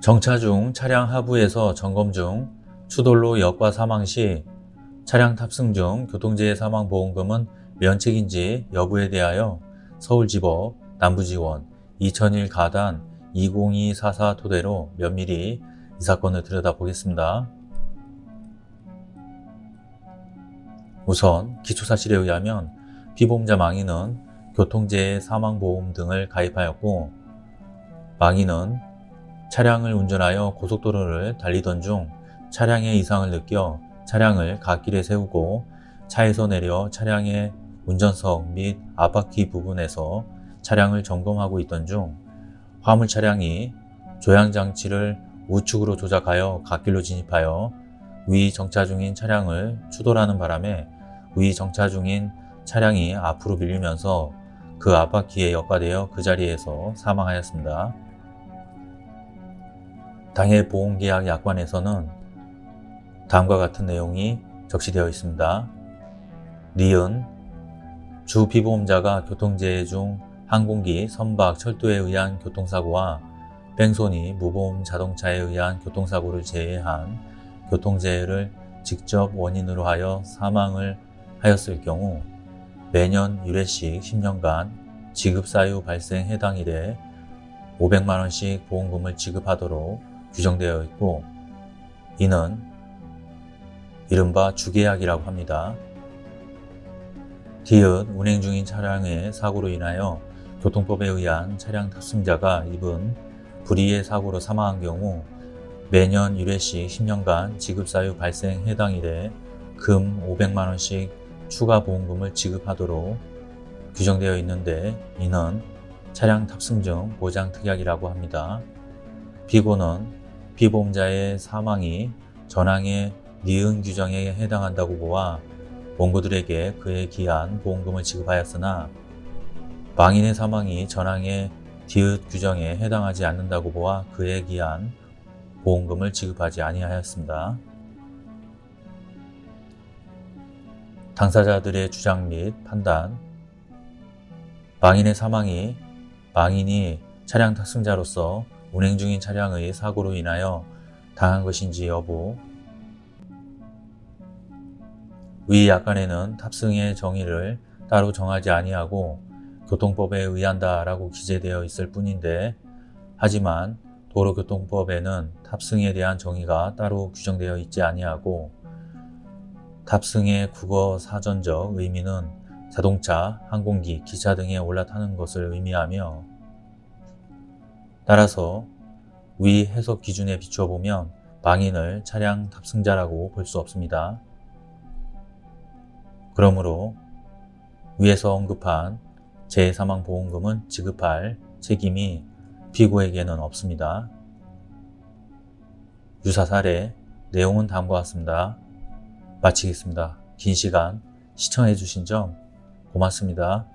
정차 중 차량 하부에서 점검 중 추돌로 역과 사망 시 차량 탑승 중 교통재해 사망 보험금은 면책인지 여부에 대하여 서울지법 남부지원 2001 가단 20244 토대로 면밀히 이 사건을 들여다보겠습니다. 우선 기초사실에 의하면 피보험자 망인은 교통재해 사망보험 등을 가입하였고 망인은 차량을 운전하여 고속도로를 달리던 중 차량의 이상을 느껴 차량을 갓길에 세우고 차에서 내려 차량의 운전석 및 앞바퀴 부분에서 차량을 점검하고 있던 중 화물 차량이 조향장치를 우측으로 조작하여 갓길로 진입하여 위 정차 중인 차량을 추돌하는 바람에 위 정차 중인 차량이 앞으로 밀리면서 그 앞바퀴에 역과되어 그 자리에서 사망하였습니다. 당해 보험계약 약관에서는 다음과 같은 내용이 적시되어 있습니다. 니은 주 피보험자가 교통재해 중 항공기, 선박, 철도에 의한 교통사고와 뺑소니, 무보험 자동차에 의한 교통사고를 제외한 교통재해를 직접 원인으로 하여 사망을 하였을 경우 매년 1회씩 10년간 지급사유 발생 해당 일에 500만원씩 보험금을 지급하도록 규정되어 있고 이는 이른바 주계약이라고 합니다. 디귿 운행 중인 차량의 사고로 인하여 교통법에 의한 차량 탑승자가 입은 불의의 사고로 사망한 경우 매년 1회씩 10년간 지급사유 발생 해당 일에 금 500만원씩 추가 보험금을 지급하도록 규정되어 있는데 이는 차량 탑승증 보장 특약이라고 합니다. 피고는 피보험자의 사망이 전항의 니은 규정에 해당한다고 보아 원고들에게 그에 기한 보험금을 지급하였으나 망인의 사망이 전항의 디귿 규정에 해당하지 않는다고 보아 그에 기한 보험금을 지급하지 아니하였습니다. 당사자들의 주장 및 판단 망인의 사망이 망인이 차량 탑승자로서 운행 중인 차량의 사고로 인하여 당한 것인지 여부. 위 약관에는 탑승의 정의를 따로 정하지 아니하고 교통법에 의한다 라고 기재되어 있을 뿐인데 하지만 도로교통법에는 탑승에 대한 정의가 따로 규정되어 있지 아니하고 탑승의 국어 사전적 의미는 자동차, 항공기, 기차 등에 올라타는 것을 의미하며 따라서 위 해석 기준에 비추어 보면 망인을 차량 탑승자라고 볼 수 없습니다. 그러므로 위에서 언급한 재해사망보험금은 지급할 책임이 피고에게는 없습니다. 유사 사례 내용은 다음과 같습니다. 마치겠습니다. 긴 시간 시청해 주신 점 고맙습니다.